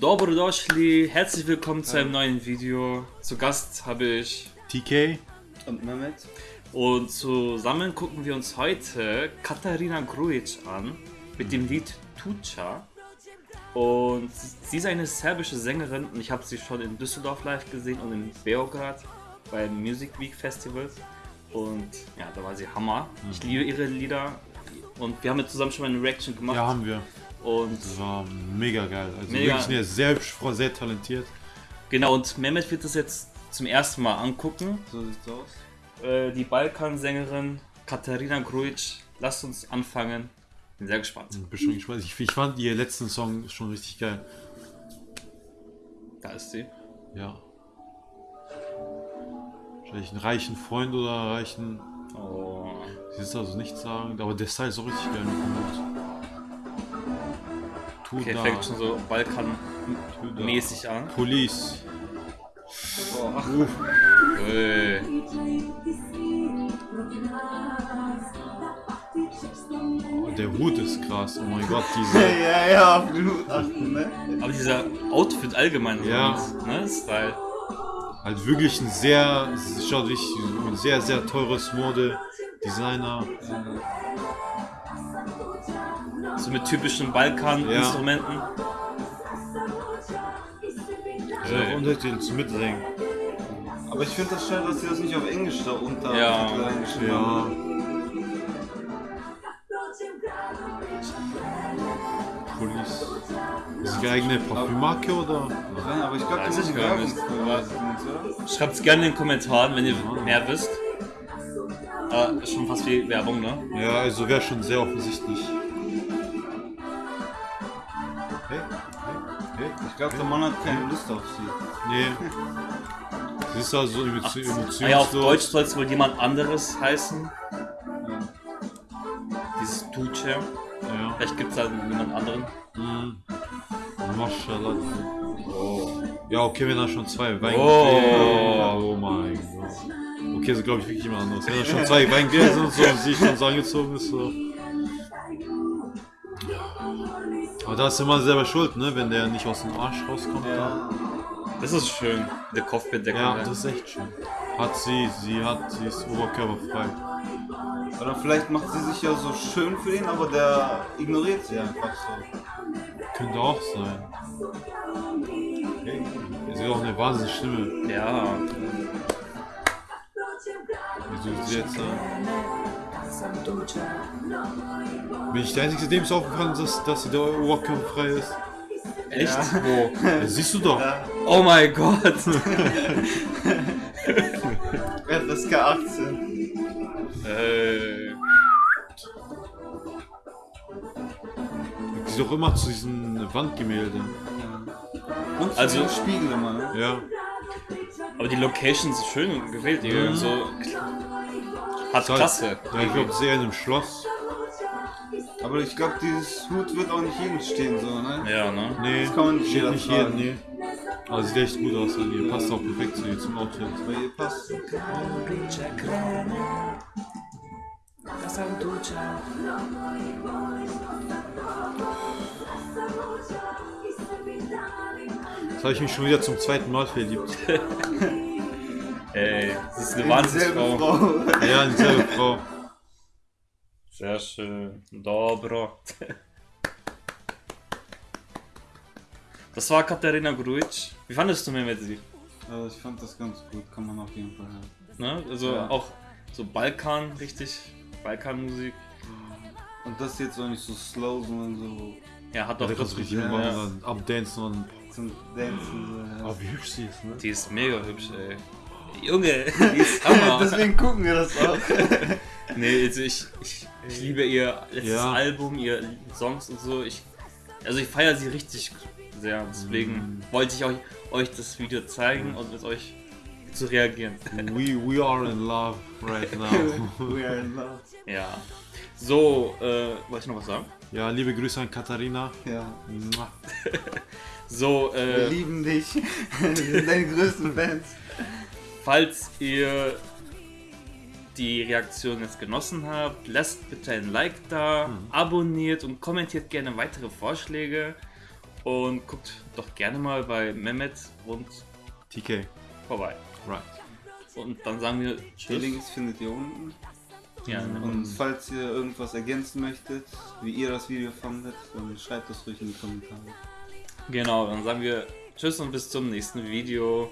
Dobrodošli, herzlich willkommen zu einem neuen Video. Zu Gast habe ich TK? Und Mehmet? und zusammen gucken wir uns heute Katharina Grujic an mit dem Lied Tucha. Und sie ist eine serbische Sängerin und ich habe sie schon in Düsseldorf live gesehen und in Beograd beim Music Week Festival. Und ja, da war sie Hammer. Ich liebe ihre Lieder und wir haben jetzt zusammen schon mal eine Reaction gemacht. Ja, haben wir. Und Das war mega geil. Also Mega. wirklich eine sehr hübsche Frau, sehr talentiert. genau, und Mehmet wird das jetzt zum ersten Mal angucken. So sieht's aus. Äh, die Balkansängerin Katharina Grujic. Lasst uns anfangen. Bin sehr gespannt. Bin schon gespannt. Ich, ich fand ihr letzten Song schon richtig geil. Da ist sie. Ja. Wahrscheinlich einen reichen Freund oder einen reichen. Oh. Sie ist also nichts sagen, aber der Style ist auch richtig geil gemacht. Tu Okay, da, fängt schon so Balkan-mäßig an. Police. Boah. Äh, Oh, der Hut ist krass. Oh mein Gott, diese. ja, ja, auf den Hut achten, ne? aber dieser Outfit allgemein, so Ja. ne, Style. Halt wirklich ein sehr, schaut wirklich ein sehr, sehr teures Mode-Designer. So mit typischen Balkan-Instrumenten. Ja, und halt den zum Mitsingen. Aber ich finde das schade, dass sie das nicht auf Englisch da unter Ja. Ja. haben. Police. Ist die eigene Parfümmarke oder? Nein, aber ich glaube, ich sind gar nicht. Schreibt es gerne in den Kommentaren, wenn ihr mehr wisst. Äh, schon fast wie Werbung, ne? Ja, also wäre schon sehr offensichtlich. Hey, hey, hey. Ich glaube, der Mann hat keine Lust auf sie. Nee. Sie ist also emotion- emotionslos. Ah ja, auf Deutsch soll es wohl jemand anderes heißen. Dieses Tuche. Ja. Vielleicht gibt es da jemand anderen. Mhm. Maschallah. Ja, okay, wenn er schon zwei Weingläser. Oh. Oh. mein Gott. Okay, so glaube ich wirklich jemand anderes. Wenn er schon zwei Weingläser und so und sie schon so angezogen ist, so. Aber da ist immer selber schuld, ne? Wenn der nicht aus dem Arsch rauskommt. Ja. Das ist schön. Der Kopfbedeckung. ja das ist echt schön. Hat sie, sie hat, sie ist oberkörperfrei. Oder vielleicht macht sie sich ja so schön für ihn, aber der ignoriert sie einfach so. Könnte auch sein. Sie hat auch eine wahnsinnige Stimme. ja. Wie du sie jetzt an. Bin ich der Einzige, dem es aufgefallen ist, dass, dass der oberkörperfrei ist? Echt? Wo? Ja, siehst du doch. Oh mein Gott. FSK 18. äh, Sie doch immer zu diesen Wandgemälden. Und Also- Spiegel immer, ne? Ja. aber die Location ist schön gewählt. Die Mhm. so hat halt- Klasse. Ja, ich glaube, sehr in einem Schloss. Aber ich glaube, dieses Hut wird auch nicht jedem stehen, so, ne? Ja, ne? Nee, Das kann man nicht steht jeder nicht jeden, nee. Aber sieht echt gut aus an ihr. Passt auch perfekt zu ihr, zum Outfit. Bei ihr passt. Jetzt habe ich mich schon wieder zum zweiten Mal verliebt. Ey, das ist eine Wahnsinnsfrau. Frau. Ja, dieselbe Frau. Sehr schön. Dobro. Das war Katharina Grujic. Wie fandest du mir mit sie? Also ich fand das ganz gut, kann man auf jeden Fall hören. Ne? Also Ja. auch so Balkan, richtig. Balkanmusik. Und das jetzt auch nicht so slow, sondern so Ja, hat Ja, doch richtig Ja, mitmachen, ja. dann abdancen und. zum Dancen. So, Oh, wie hübsch sie ist, ne? Die ist mega hübsch, ey. Junge, die ist Hammer. Deswegen gucken wir das auch. nee, also ich, ich, ich liebe ihr letztes Ja. Album, ihr Songs und so. Ich, also ich feiere sie richtig sehr. Deswegen Mm. wollte ich euch, euch das Video zeigen und mit euch zu reagieren. We, we are in love right now. We are in love. Ja. So, äh, wollte ich noch was sagen? ja, liebe Grüße an Katharina. Ja. So, Wir äh, lieben dich. Wir sind deine größten Fans. Falls ihr die Reaktion jetzt genossen habt. Lasst bitte ein Like da, abonniert und kommentiert gerne weitere Vorschläge. Und guckt doch gerne mal bei Mehmet und TK. vorbei. Right. Und dann sagen wir Die Tschüss. Links findet ihr unten. Ja, ne? Und falls ihr irgendwas ergänzen möchtet, wie ihr das Video fandet, dann schreibt das ruhig in die Kommentare. Genau, dann sagen wir Tschüss und bis zum nächsten Video.